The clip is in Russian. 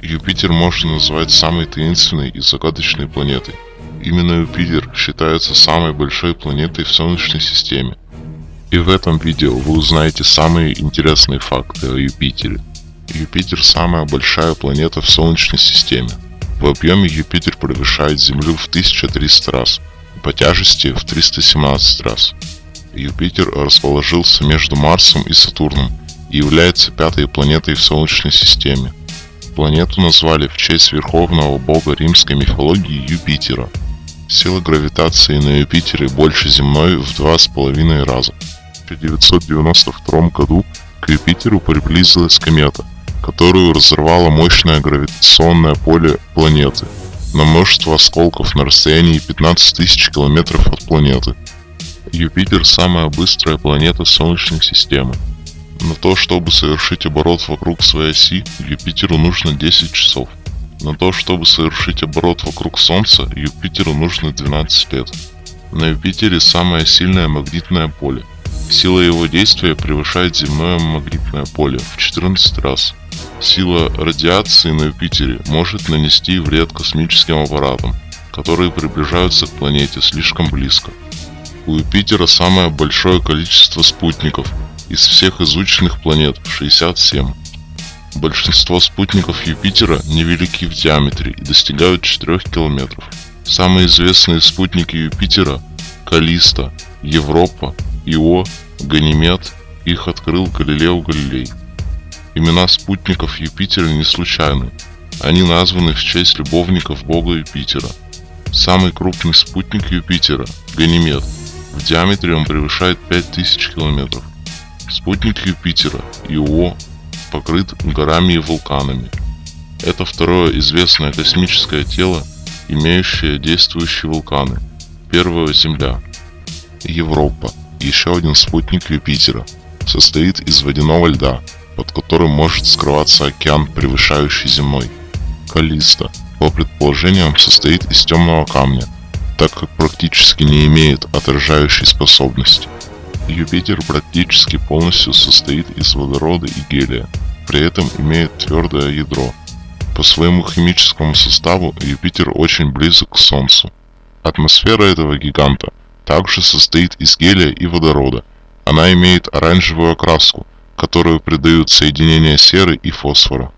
Юпитер можно назвать самой таинственной и загадочной планетой. Именно Юпитер считается самой большой планетой в Солнечной системе. И в этом видео вы узнаете самые интересные факты о Юпитере. Юпитер самая большая планета в Солнечной системе. В объеме Юпитер превышает Землю в 1300 раз, по тяжести в 317 раз. Юпитер расположился между Марсом и Сатурном и является пятой планетой в Солнечной системе. Планету назвали в честь верховного бога римской мифологии Юпитера. Сила гравитации на Юпитере больше земной в два с половиной раза. В 1992 году к Юпитеру приблизилась комета, которую разорвало мощное гравитационное поле планеты на множество осколков на расстоянии 15 тысяч километров от планеты. Юпитер самая быстрая планета Солнечной системы. На то, чтобы совершить оборот вокруг своей оси, Юпитеру нужно 10 часов. На то, чтобы совершить оборот вокруг Солнца, Юпитеру нужно 12 лет. На Юпитере самое сильное магнитное поле. Сила его действия превышает земное магнитное поле в 14 раз. Сила радиации на Юпитере может нанести вред космическим аппаратам, которые приближаются к планете слишком близко. У Юпитера самое большое количество спутников – из всех изученных планет 67. Большинство спутников Юпитера невелики в диаметре и достигают 4 километров. Самые известные спутники Юпитера – Калиста, Европа, Ио, Ганимед – их открыл Галилео Галилей. Имена спутников Юпитера не случайны. Они названы в честь любовников бога Юпитера. Самый крупный спутник Юпитера – Ганимед. В диаметре он превышает 5000 километров. Спутник Юпитера, Ио, покрыт горами и вулканами. Это второе известное космическое тело, имеющее действующие вулканы. Первая Земля. Европа, еще один спутник Юпитера, состоит из водяного льда, под которым может скрываться океан, превышающий земной. Калиста, по предположениям, состоит из темного камня, так как практически не имеет отражающей способности. Юпитер практически полностью состоит из водорода и гелия, при этом имеет твердое ядро. По своему химическому составу Юпитер очень близок к Солнцу. Атмосфера этого гиганта также состоит из гелия и водорода. Она имеет оранжевую окраску, которую придают соединения серы и фосфора.